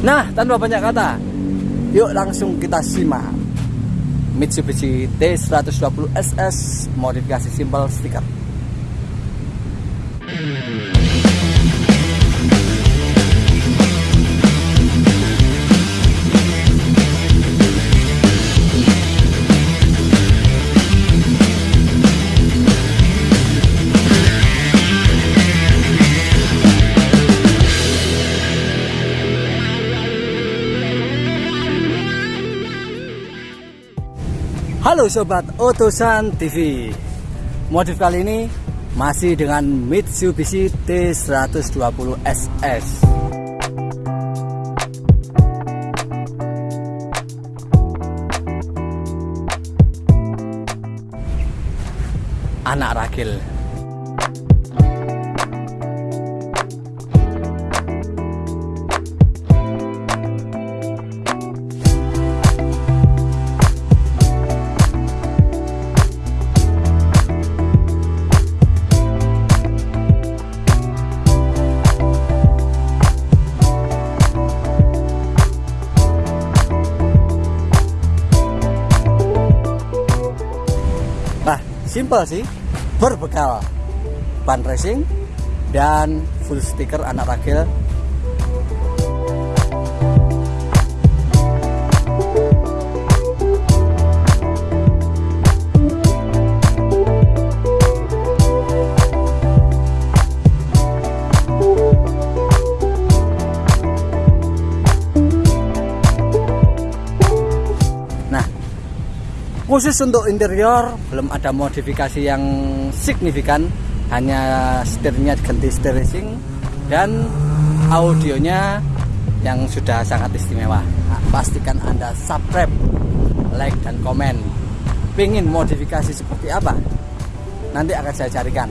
Nah, tanpa banyak kata, yuk langsung kita simak Mitsubishi T120 SS modifikasi simpel stiker. Halo sobat Otosan TV. Modif kali ini masih dengan Mitsubishi T120 SS. Anak ragil. Simple sih. Berbekal ban racing dan full stiker anak ragil. Khusus untuk interior belum ada modifikasi yang signifikan. Hanya setirnya ganti setir racing dan audionya yang sudah sangat istimewa. Nah, pastikan anda subscribe like dan komen. Pingin modifikasi seperti apa? Nanti akan saya carikan